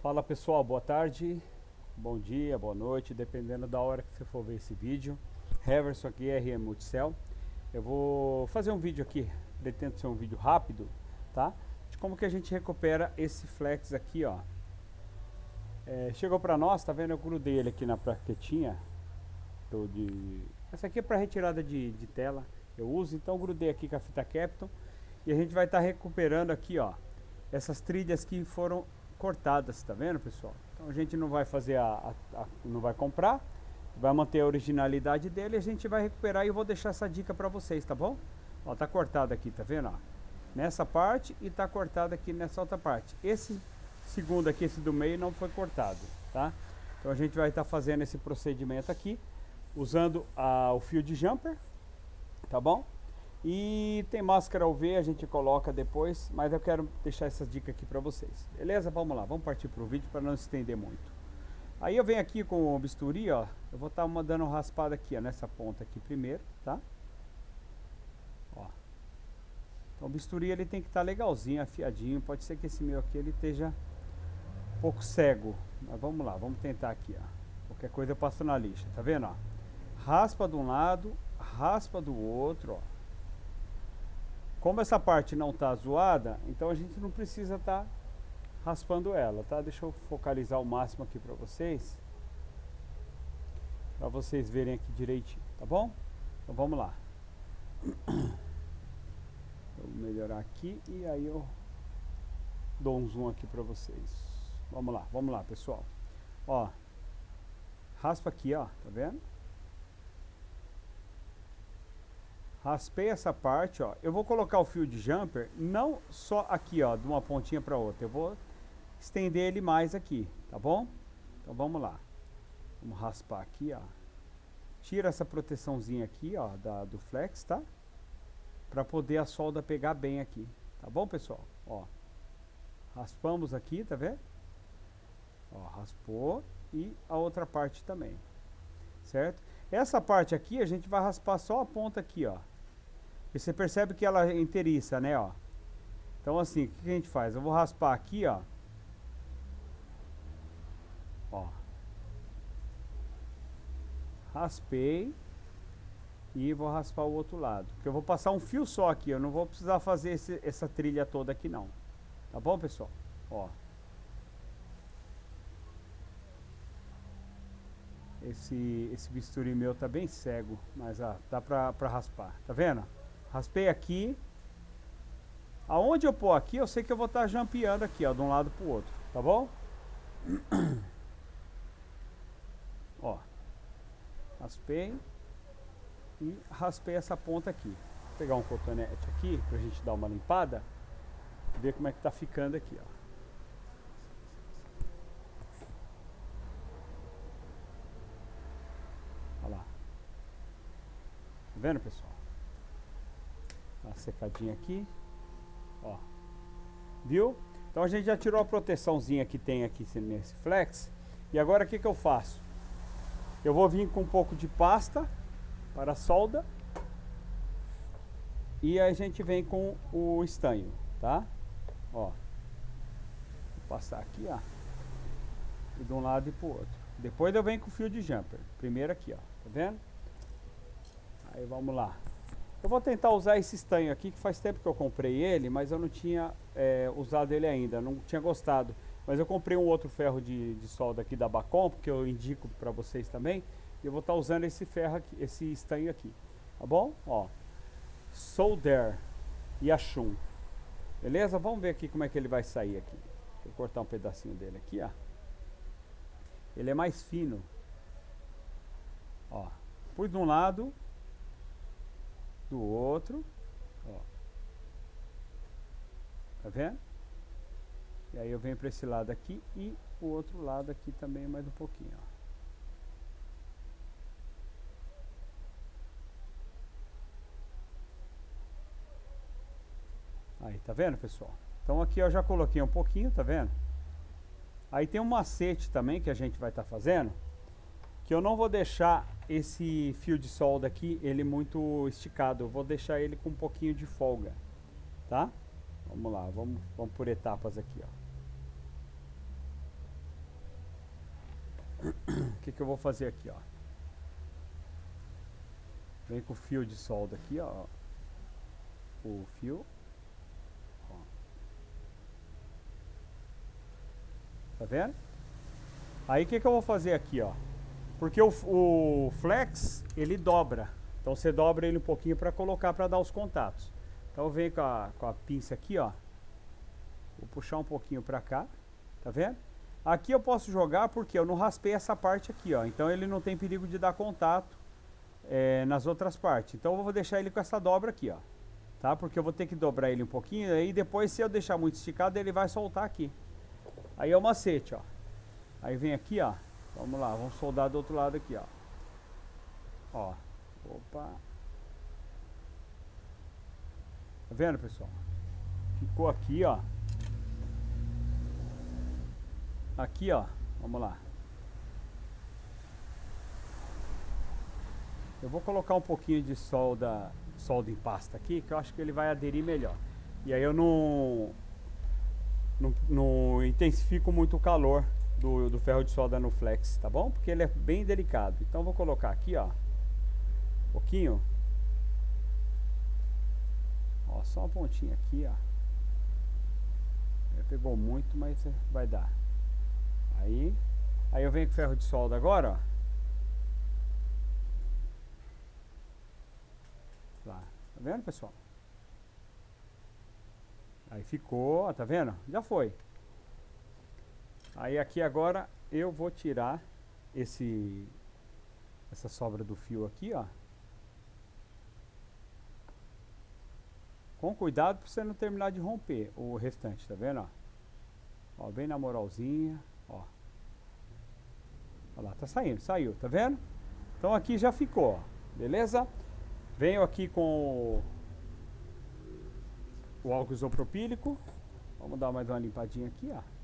Fala pessoal, boa tarde, bom dia, boa noite, dependendo da hora que você for ver esse vídeo. Heverson aqui, RM Multicell. Eu vou fazer um vídeo aqui, pretendo ser um vídeo rápido, tá? De como que a gente recupera esse flex aqui, ó. É, chegou para nós, tá vendo? Eu grudei ele aqui na plaquetinha. Do, de... Essa aqui é para retirada de, de tela, eu uso, então grudei aqui com a fita Capton. E a gente vai estar tá recuperando aqui, ó, essas trilhas que foram cortadas, tá vendo pessoal? Então a gente não vai fazer a, a, a, não vai comprar, vai manter a originalidade dele, a gente vai recuperar e eu vou deixar essa dica para vocês, tá bom? Ó, tá cortado aqui, tá vendo? Ó? Nessa parte e tá cortado aqui nessa outra parte. Esse segundo aqui, esse do meio não foi cortado, tá? Então a gente vai estar tá fazendo esse procedimento aqui, usando a, o fio de jumper, tá bom? E tem máscara UV, a gente coloca depois, mas eu quero deixar essa dica aqui para vocês. Beleza? Vamos lá, vamos partir para o vídeo para não estender muito. Aí eu venho aqui com o bisturi, ó, eu vou estar tá dando uma raspada aqui, ó, nessa ponta aqui primeiro, tá? Ó. Então o bisturi ele tem que estar tá legalzinho, afiadinho, pode ser que esse meu aqui ele esteja um pouco cego, mas vamos lá, vamos tentar aqui, ó. Qualquer coisa eu passo na lixa, tá vendo, ó? Raspa de um lado, raspa do outro, ó. Como essa parte não está zoada, então a gente não precisa estar tá raspando ela, tá? Deixa eu focalizar o máximo aqui para vocês. Para vocês verem aqui direitinho, tá bom? Então vamos lá. Vou melhorar aqui e aí eu dou um zoom aqui para vocês. Vamos lá, vamos lá, pessoal. Ó, raspa aqui, ó, tá vendo? Raspei essa parte, ó. Eu vou colocar o fio de jumper não só aqui, ó, de uma pontinha para outra. Eu vou estender ele mais aqui, tá bom? Então vamos lá. Vamos raspar aqui, ó. Tira essa proteçãozinha aqui, ó, da, do flex, tá? Para poder a solda pegar bem aqui, tá bom, pessoal? Ó. Raspamos aqui, tá vendo? Ó, raspou e a outra parte também. Certo? Essa parte aqui a gente vai raspar só a ponta aqui, ó. E você percebe que ela é inteiriça, né, ó. Então assim, o que a gente faz? Eu vou raspar aqui, ó. Ó. Raspei. E vou raspar o outro lado. Porque eu vou passar um fio só aqui, eu não vou precisar fazer esse, essa trilha toda aqui não. Tá bom, pessoal? Ó. Esse, esse bisturi meu tá bem cego, mas ah, dá pra, pra raspar. Tá vendo? Raspei aqui. Aonde eu pôr aqui, eu sei que eu vou estar tá jampeando aqui, ó, de um lado pro outro, tá bom? ó. Raspei. E raspei essa ponta aqui. Vou pegar um cotonete aqui, pra gente dar uma limpada. Ver como é que tá ficando aqui, ó. Olha lá. Tá vendo, pessoal? uma secadinha aqui. Ó. Viu? Então a gente já tirou a proteçãozinha que tem aqui nesse flex. E agora o que, que eu faço? Eu vou vir com um pouco de pasta para solda. E a gente vem com o estanho, tá? Ó. Vou passar aqui, ó. E de um lado e pro outro. Depois eu venho com o fio de jumper. Primeiro aqui, ó. Tá vendo? Aí vamos lá. Eu vou tentar usar esse estanho aqui, que faz tempo que eu comprei ele, mas eu não tinha é, usado ele ainda, não tinha gostado. Mas eu comprei um outro ferro de, de solda aqui da Bacom, que eu indico para vocês também. E eu vou estar tá usando esse ferro aqui, esse estanho aqui, tá bom? Ó, Solder e Achum. Beleza? Vamos ver aqui como é que ele vai sair aqui. Eu cortar um pedacinho dele aqui, ó. Ele é mais fino. Ó, pus de um lado, do outro. Ó. Tá vendo? E aí eu venho para esse lado aqui e o outro lado aqui também mais um pouquinho, ó. Aí, tá vendo, pessoal? Então aqui eu já coloquei um pouquinho, tá vendo? Aí tem um macete também que a gente vai estar tá fazendo, que eu não vou deixar esse fio de solda aqui, ele muito esticado. Eu vou deixar ele com um pouquinho de folga, tá? Vamos lá, vamos, vamos por etapas aqui, ó. que, que eu vou fazer aqui, ó. Vem com o fio de solda aqui, ó. O fio. Ó. Tá vendo? Aí o que, que eu vou fazer aqui, ó. Porque o, o flex, ele dobra. Então você dobra ele um pouquinho para colocar para dar os contatos. Então eu venho com a, com a pinça aqui, ó. Vou puxar um pouquinho para cá. Tá vendo? Aqui eu posso jogar porque eu não raspei essa parte aqui, ó. Então ele não tem perigo de dar contato é, nas outras partes. Então eu vou deixar ele com essa dobra aqui, ó. Tá? Porque eu vou ter que dobrar ele um pouquinho. Aí depois, se eu deixar muito esticado, ele vai soltar aqui. Aí é o macete, ó. Aí vem aqui, ó. Vamos lá, vamos soldar do outro lado aqui, ó. Ó. Opa. Tá vendo, pessoal? Ficou aqui, ó. Aqui, ó. Vamos lá. Eu vou colocar um pouquinho de solda, solda em pasta aqui, que eu acho que ele vai aderir melhor. E aí eu não, não, não intensifico muito o calor do, do ferro de solda no flex, tá bom? Porque ele é bem delicado. Então vou colocar aqui, ó, um pouquinho. Ó, só uma pontinha aqui, ó. Pegou muito, mas vai dar. Aí, aí eu venho com ferro de solda agora, ó. Lá. Tá vendo, pessoal? Aí ficou, ó, tá vendo? Já foi. Aí aqui agora eu vou tirar esse essa sobra do fio aqui, ó. Com cuidado para você não terminar de romper o restante, tá vendo, ó? Ó, bem na moralzinha, ó. Olha lá, tá saindo, saiu, tá vendo? Então aqui já ficou, ó, beleza? Venho aqui com o álcool isopropílico. Vamos dar mais uma limpadinha aqui, ó.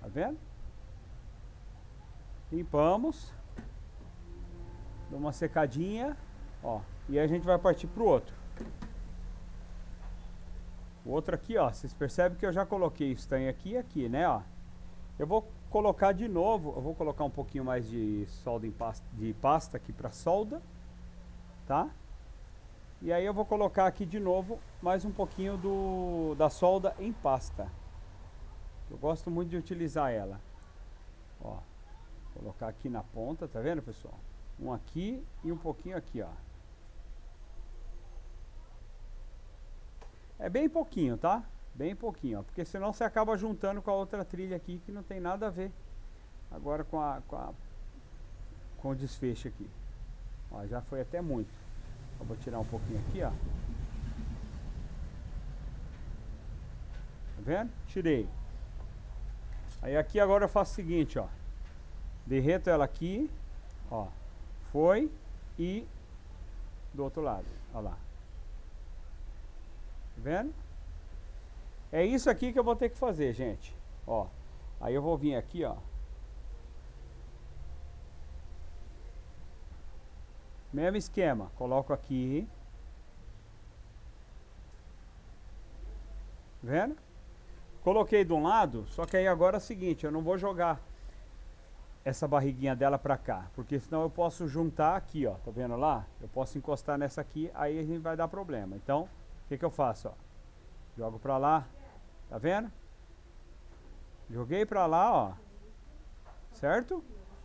Tá vendo? Limpamos. Dá uma secadinha. Ó. E aí a gente vai partir pro outro. O outro aqui, ó. Vocês percebem que eu já coloquei estanho aqui e aqui, né, ó. Eu vou colocar de novo. Eu vou colocar um pouquinho mais de solda em pasta, de pasta aqui para solda. Tá? E aí eu vou colocar aqui de novo mais um pouquinho do, da solda em pasta. Eu gosto muito de utilizar ela. Ó, colocar aqui na ponta, tá vendo, pessoal? Um aqui e um pouquinho aqui, ó. É bem pouquinho, tá? Bem pouquinho, ó, porque senão você acaba juntando com a outra trilha aqui que não tem nada a ver agora com a, com, a, com o desfecho aqui. Ó, já foi até muito. Eu vou tirar um pouquinho aqui, ó. Tá vendo? Tirei. Aí aqui agora eu faço o seguinte, ó. Derreto ela aqui, ó. Foi e do outro lado, ó lá. Tá vendo? É isso aqui que eu vou ter que fazer, gente. Ó. Aí eu vou vir aqui, ó. Mesmo esquema. Coloco aqui. Vendo? Coloquei de um lado, só que aí agora é o seguinte, eu não vou jogar essa barriguinha dela pra cá, porque senão eu posso juntar aqui, ó, tá vendo lá? Eu posso encostar nessa aqui, aí a gente vai dar problema. Então, o que que eu faço, ó? Jogo pra lá, tá vendo? Joguei pra lá, ó. Certo?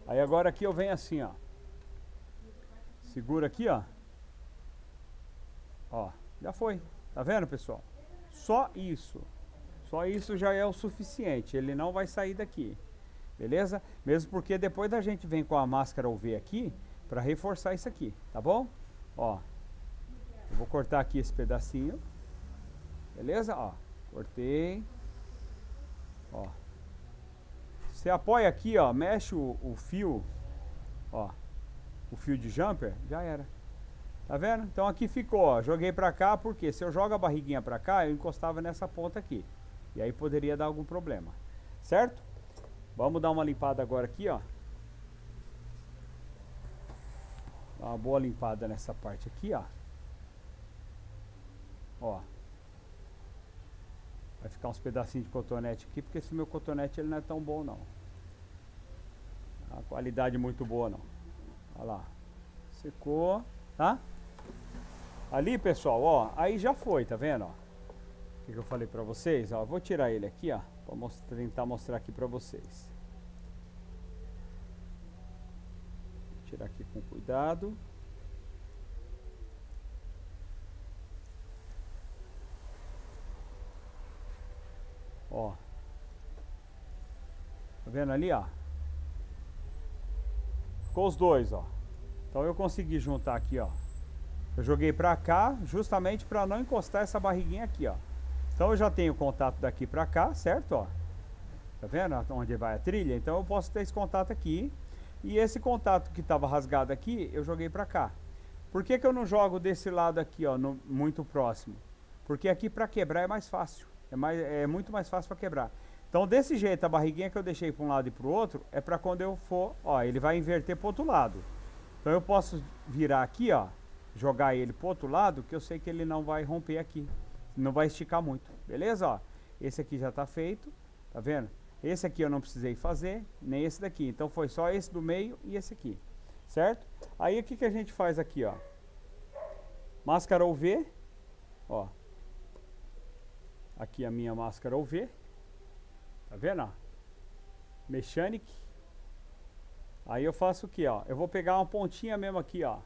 Aí agora aqui eu venho assim, ó. Segura aqui, ó. Ó, já foi. Tá vendo, pessoal? Só isso. Só isso já é o suficiente, ele não vai sair daqui. Beleza? Mesmo porque depois a gente vem com a máscara UV aqui para reforçar isso aqui, tá bom? Ó. Eu vou cortar aqui esse pedacinho. Beleza? Ó. Cortei. Ó. Você apoia aqui, ó, mexe o, o fio, ó, o fio de jumper, já era. Tá vendo? Então aqui ficou, ó, joguei pra cá, porque se eu jogo a barriguinha pra cá, eu encostava nessa ponta aqui. E aí poderia dar algum problema. Certo? Vamos dar uma limpada agora aqui, ó. Dá uma boa limpada nessa parte aqui, ó. Ó. Vai ficar uns pedacinhos de cotonete aqui, porque esse meu cotonete ele não é tão bom não. A qualidade muito boa não. Olha lá. Secou, tá? Ali, pessoal, ó, aí já foi, tá vendo, ó? Que, que eu falei pra vocês, ó, vou tirar ele aqui, ó, pra mostrar, tentar mostrar aqui pra vocês. Vou tirar aqui com cuidado. Ó. Tá vendo ali, ó? Ficou os dois, ó. Então eu consegui juntar aqui, ó. Eu joguei pra cá justamente para não encostar essa barriguinha aqui, ó. Então eu já tenho contato daqui pra cá, certo, ó? Tá vendo onde vai a trilha? Então eu posso ter esse contato aqui. E esse contato que estava rasgado aqui, eu joguei pra cá. Por que, que eu não jogo desse lado aqui, ó, no, muito próximo? Porque aqui para quebrar é mais fácil. É, mais, é muito mais fácil para quebrar. Então, desse jeito, a barriguinha que eu deixei para um lado e para o outro, é para quando eu for, ó, ele vai inverter para outro lado. Então, eu posso virar aqui, ó, jogar ele para outro lado, que eu sei que ele não vai romper aqui. Não vai esticar muito, beleza? Ó, esse aqui já está feito, tá vendo? Esse aqui eu não precisei fazer, nem esse daqui. Então, foi só esse do meio e esse aqui, certo? Aí, o que, que a gente faz aqui, ó? Máscara UV, ó, aqui a minha máscara UV. Tá vendo? Mechanic. Aí eu faço o que, ó? Eu vou pegar uma pontinha mesmo aqui, ó.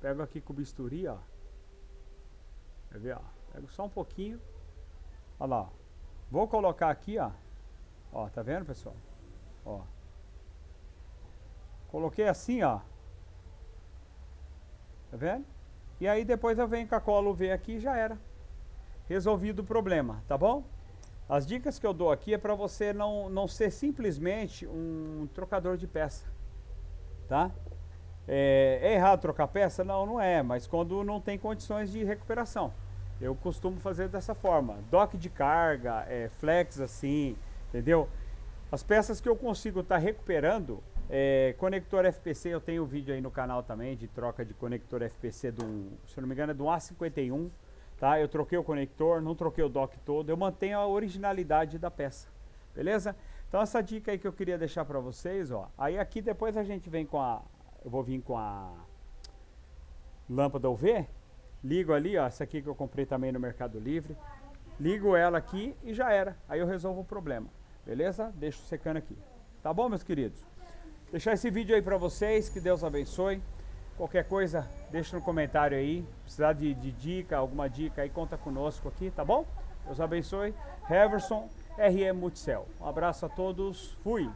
Pego aqui com o bisturi, ó. Quer ver, ó? Pego só um pouquinho. Olha lá. Vou colocar aqui, ó. Ó, tá vendo, pessoal? Ó. Coloquei assim, ó. Tá vendo? E aí depois eu venho com a cola UV aqui e já era resolvido o problema, tá bom? As dicas que eu dou aqui é para você não, não ser simplesmente um trocador de peça, tá? É, é, errado trocar peça? Não, não é, mas quando não tem condições de recuperação. Eu costumo fazer dessa forma, dock de carga, é, flex assim, entendeu? As peças que eu consigo estar tá recuperando, é, conector FPC, eu tenho vídeo aí no canal também de troca de conector FPC do, se não me engano é do A51, tá? Eu troquei o conector, não troquei o dock todo, eu mantenho a originalidade da peça, beleza? Então essa dica aí que eu queria deixar para vocês, ó. Aí aqui depois a gente vem com a, eu vou vir com a lâmpada UV, ligo ali, ó, essa aqui que eu comprei também no Mercado Livre, ligo ela aqui e já era, aí eu resolvo o problema, beleza? Deixo secando aqui, tá bom meus queridos? Deixar esse vídeo aí para vocês, que Deus abençoe. Qualquer coisa, deixa no comentário aí. Precisar de, de dica, alguma dica aí, conta conosco aqui, tá bom? Deus abençoe. Heverson, RM Multicel. Um abraço a todos. Fui!